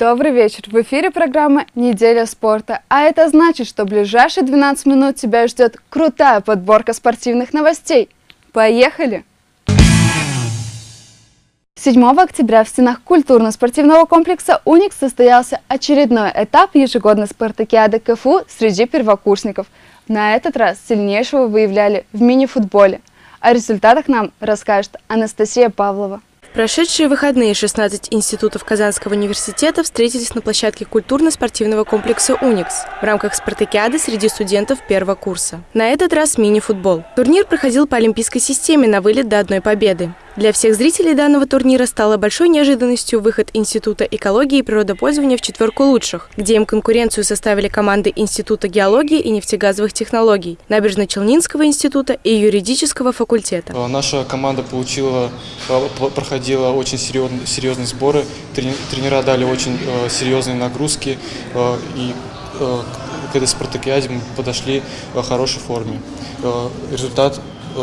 Добрый вечер! В эфире программа «Неделя спорта». А это значит, что в ближайшие 12 минут тебя ждет крутая подборка спортивных новостей. Поехали! 7 октября в стенах культурно-спортивного комплекса «Уникс» состоялся очередной этап ежегодной спартакиады КФУ среди первокурсников. На этот раз сильнейшего выявляли в мини-футболе. О результатах нам расскажет Анастасия Павлова. Прошедшие выходные 16 институтов Казанского университета встретились на площадке культурно-спортивного комплекса «Уникс» в рамках спартакиады среди студентов первого курса. На этот раз мини-футбол. Турнир проходил по олимпийской системе на вылет до одной победы. Для всех зрителей данного турнира стало большой неожиданностью выход Института экологии и природопользования в четверку лучших, где им конкуренцию составили команды Института геологии и нефтегазовых технологий, Набережно-Челнинского института и юридического факультета. Наша команда получила, проходила очень серьезные, серьезные сборы, тренера дали очень э, серьезные нагрузки э, и э, к этой спартакиаде мы подошли в хорошей форме. Результат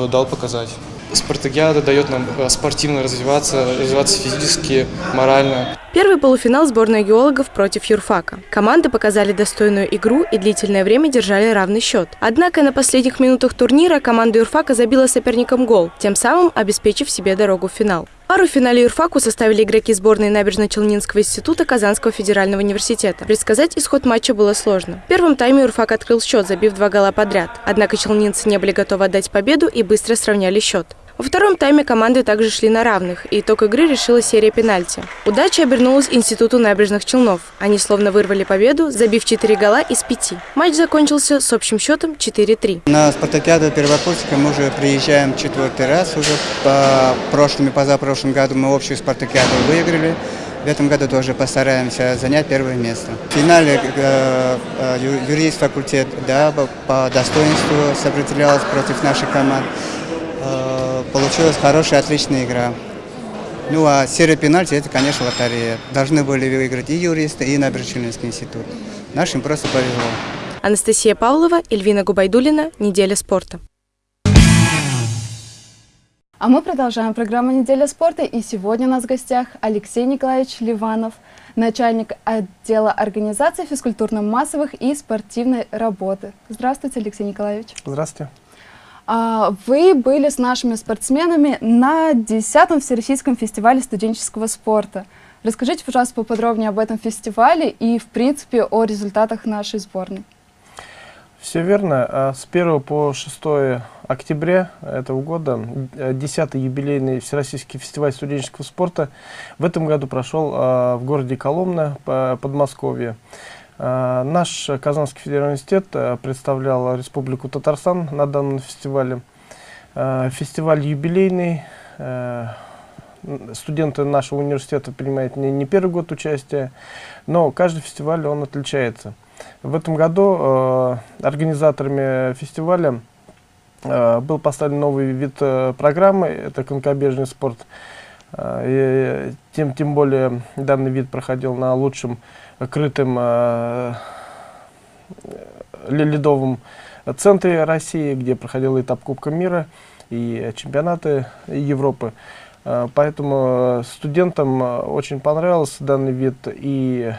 дал показать. Спартакиада дает нам э, спортивно развиваться, развиваться физически, морально. Первый полуфинал сборной геологов против юрфака. Команды показали достойную игру и длительное время держали равный счет. Однако на последних минутах турнира команда юрфака забила соперникам гол, тем самым обеспечив себе дорогу в финал. Пару в финале юрфаку составили игроки сборной Набережно-Челнинского института Казанского федерального университета. Предсказать исход матча было сложно. В первом тайме юрфак открыл счет, забив два гола подряд. Однако челнинцы не были готовы отдать победу и быстро сравняли счет. Во втором тайме команды также шли на равных, и итог игры решила серия пенальти. Удача обернулась Институту набережных Челнов. Они словно вырвали победу, забив 4 гола из 5. Матч закончился с общим счетом 4-3. На спартакиаду первокурсника мы уже приезжаем четвертый раз. Уже по прошлым и позапрошлым году мы общую спартакиаду выиграли. В этом году тоже постараемся занять первое место. В финале э, э, юридический факультет да, по достоинству сопротивлялся против нашей команды. Э, получилась хорошая, отличная игра. Ну а серия пенальти, это, конечно, лотерея. Должны были выиграть и юристы, и Набережно-Челнинский институт. Нашим просто повезло. Анастасия Павлова, Эльвина Губайдулина. Неделя спорта. А мы продолжаем программу «Неделя спорта». И сегодня у нас в гостях Алексей Николаевич Ливанов, начальник отдела организации физкультурно-массовых и спортивной работы. Здравствуйте, Алексей Николаевич. Здравствуйте. А, вы были с нашими спортсменами на 10-м Всероссийском фестивале студенческого спорта. Расскажите, пожалуйста, поподробнее об этом фестивале и, в принципе, о результатах нашей сборной. Все верно. А, с 1 по 6 октября этого года 10-й юбилейный Всероссийский фестиваль студенческого спорта в этом году прошел а, в городе Коломна, Подмосковье. Э, наш Казанский федеральный университет э, представлял Республику Татарстан на данном фестивале. Э, фестиваль юбилейный. Студенты нашего университета принимают не, первый год участия, но каждый фестиваль он отличается. В этом году организаторами фестиваля был поставлен новый вид программы, это конькобежный спорт. И тем, тем более данный вид проходил на лучшем крытым э, ледовом центре России, где проходил этап Кубка мира и чемпионаты Европы. Э, поэтому студентам очень понравился данный вид, и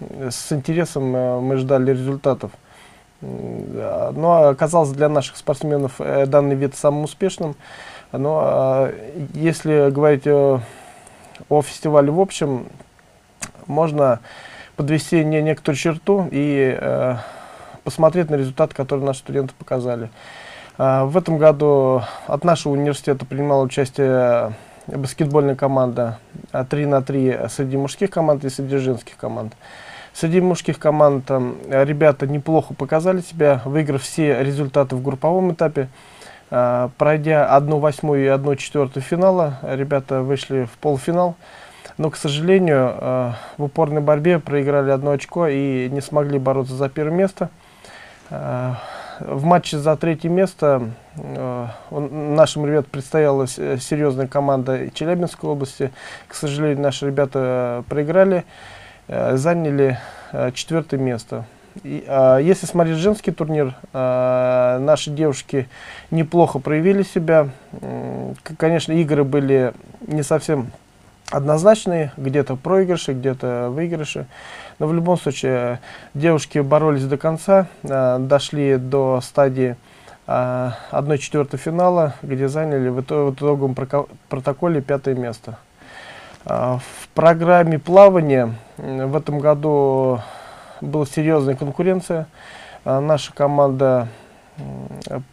с интересом мы ждали результатов. Но оказался для наших спортсменов э, данный вид самым успешным. Но если говорить о, о фестивале в общем, можно подвести не некоторую черту и э, посмотреть на результаты, которые наши студенты показали. Э, в этом году от нашего университета принимала участие баскетбольная команда 3 на 3 среди мужских команд и среди женских команд. Среди мужских команд э, ребята неплохо показали себя, выиграв все результаты в групповом этапе. Э, пройдя 1 восьмую и 1 четвертую финала, ребята вышли в полуфинал но, к сожалению, э, в упорной борьбе проиграли одно очко и не смогли бороться за первое место. Э, в матче за третье место нашим ребятам предстояла серьезная команда Челябинской области. К сожалению, наши ребята проиграли, заняли четвертое место. А, если смотреть женский турнир, а, наши девушки неплохо проявили себя. Конечно, игры были не совсем однозначные, где-то проигрыши, где-то выигрыши. Но в любом случае девушки боролись до конца, э, дошли до стадии э, 1-4 финала, где заняли в, итог, в итоговом протоколе пятое место. В программе плавания в этом году была серьезная конкуренция. Э, наша команда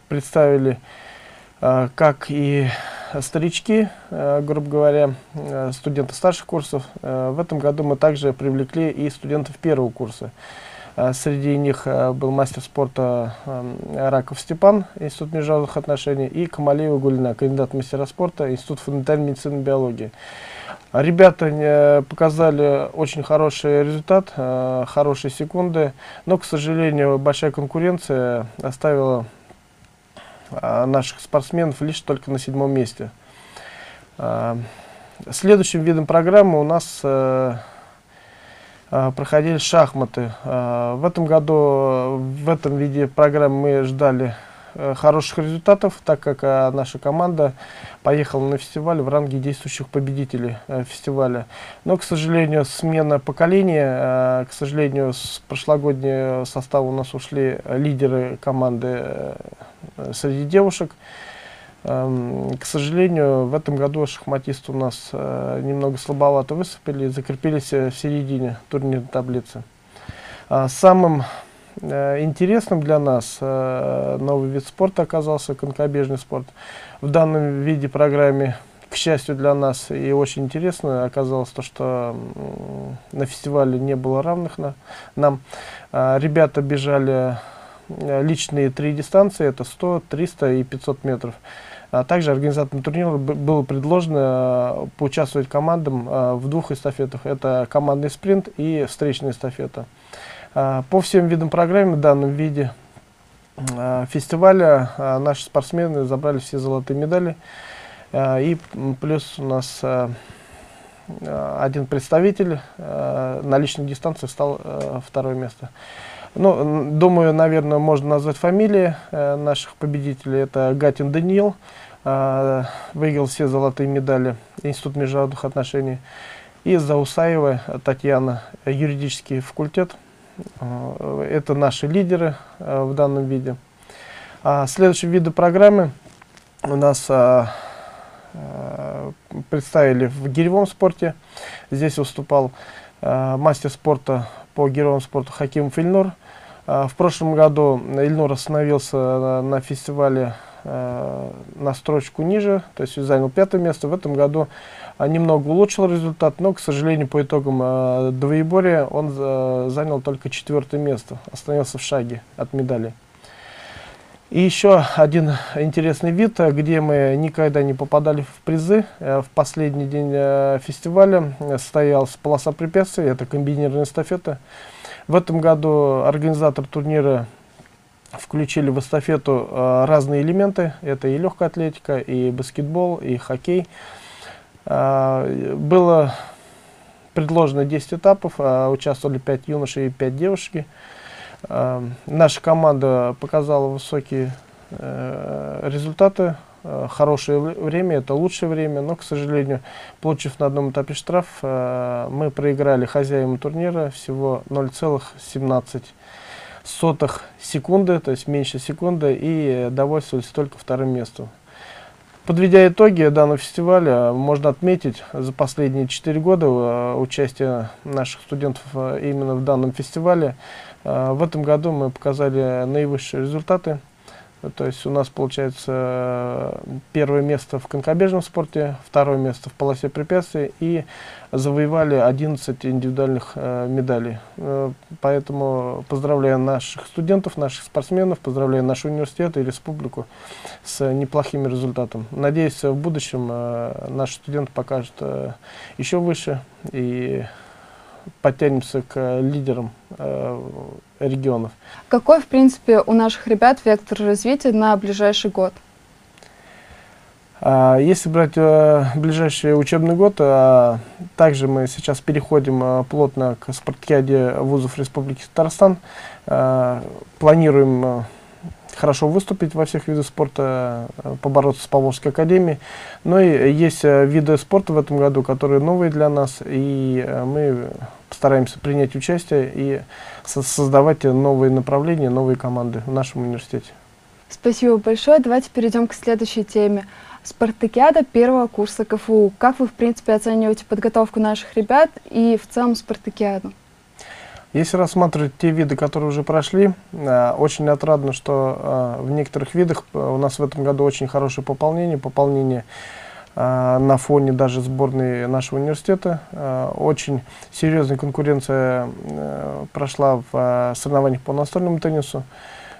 представили э, как и старички, э, грубо говоря, студенты старших курсов. В этом году мы также привлекли и студентов первого курса. Среди них был мастер спорта Раков Степан, Институт международных отношений, и Камалеева Гульна, кандидат мастера спорта, Институт фундаментальной медицины и биологии. Ребята показали очень хороший результат, хорошие секунды, но, к сожалению, большая конкуренция оставила а, наших спортсменов лишь только на седьмом месте. А, следующим видом программы у нас э, а, проходили шахматы. В этом году в этом виде программы мы ждали Э, хороших результатов, так как а, наша команда поехала на фестиваль в ранге действующих победителей а, фестиваля. Но, к сожалению, смена поколения, к сожалению, с прошлогоднего состава у нас ушли лидеры команды среди девушек. А, к сожалению, в этом году шахматисты у нас немного слабовато выступили, закрепились в середине турнирной таблицы. А, самым Э, интересным для нас э, новый вид спорта оказался, конькобежный спорт. В данном виде программе, к счастью для нас, и очень интересно оказалось то, что на фестивале не было равных на, нам. Э, ребята бежали личные три дистанции, это 100, 300 и 500 метров. А также организаторам турнира было предложено поучаствовать командам в двух эстафетах. Это командный спринт и встречная эстафета. А, по всем видам программы в данном виде а, фестиваля а, наши спортсмены забрали все золотые медали. И плюс у нас один представитель на личной дистанции стал второе место. Ну, думаю, наверное, можно назвать фамилии наших победителей. Это Гатин Даниил, выиграл все золотые медали Институт международных отношений. И Заусаева Татьяна, юридический факультет. Э, это наши лидеры э, в данном виде. А следующие виды программы у нас а, а, представили в гиревом спорте. Здесь выступал а, мастер спорта по гиревому спорту Хаким Фильнур. А, в прошлом году Ильнур остановился на, фестивале на строчку ниже, то есть занял пятое место. В этом году немного улучшил результат, но, к сожалению, по итогам э, двоеборья он э, занял только четвертое место, остановился в шаге от медали. И еще один интересный вид, где мы никогда не попадали в призы. В последний день фестиваля состоялась полоса препятствий, это комбинированная эстафета. В этом году организатор турнира включили в эстафету разные элементы. Это и легкая атлетика, и баскетбол, и хоккей. А, было предложено 10 этапов, а, участвовали 5 юношей и 5 девушки. А, наша команда показала высокие э, результаты, хорошее время, это лучшее время, но, к сожалению, получив на одном этапе штраф, мы проиграли хозяевам турнира всего 0,17 сотых секунды, то есть меньше секунды, и довольствовались только вторым местом. Подведя итоги данного фестиваля, можно отметить за последние четыре года э, участие наших студентов э, именно в данном фестивале. Э, в этом году мы показали наивысшие результаты. То есть у нас получается первое место в конькобежном спорте, второе место в полосе препятствий и завоевали 11 индивидуальных э, медалей. Э, поэтому поздравляю наших студентов, наших спортсменов, поздравляю наш университет и республику с неплохим результатом. Надеюсь, в будущем э, наши студенты покажут э, еще выше и подтянемся к лидерам э, регионов. Какой, в принципе, у наших ребят вектор развития на ближайший год? А, если брать э, ближайший учебный год, а, также мы сейчас переходим э, плотно к спартакиаде вузов Республики Татарстан. А, планируем хорошо выступить во всех видах спорта, э, побороться с Поволжской академией. Но и есть э, виды спорта в этом году, которые новые для нас, и э, мы постараемся принять участие и со создавать новые направления, новые команды в нашем университете. Спасибо большое. Давайте перейдем к следующей теме. Спартакиада первого курса КФУ. Как вы, в принципе, оцениваете подготовку наших ребят и в целом Спартакиаду? Если рассматривать те виды, которые уже прошли, э, очень отрадно, что э, в некоторых видах э, у нас в этом году очень хорошее пополнение, пополнение на фоне даже сборной нашего университета. Очень серьезная конкуренция прошла в соревнованиях по настольному теннису.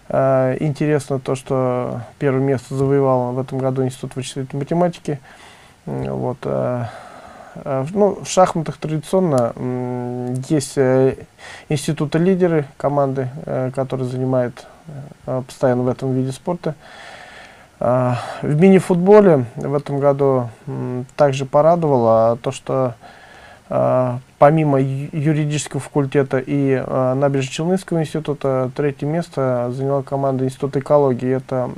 Интересно то, что первое место завоевал в этом году Институт вычислительной математики. Вот. Э, ну, в шахматах традиционно есть э, институты лидеры команды, э, которые занимают постоянно в этом виде спорта. В мини-футболе в этом году также порадовало то, что помимо юридического факультета и э, Набережно-Челнинского института, третье место заняла команда Института экологии. Это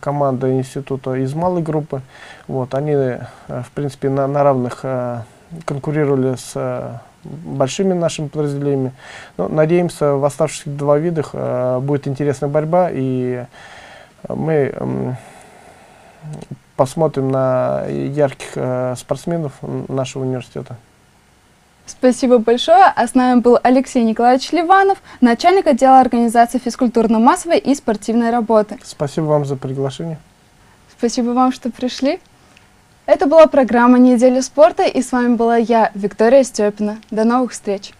команда института из малой группы. Вот, они, э, в принципе, на, на равных конкурировали с большими нашими подразделениями. Но, надеемся, в оставшихся два видах будет интересная борьба, и мы посмотрим на ярких э, спортсменов нашего университета. Спасибо большое. А с нами был Алексей Николаевич Ливанов, начальник отдела организации физкультурно-массовой и спортивной работы. Спасибо вам за приглашение. Спасибо вам, что пришли. Это была программа «Неделя спорта» и с вами была я, Виктория Степина. До новых встреч!